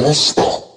ました。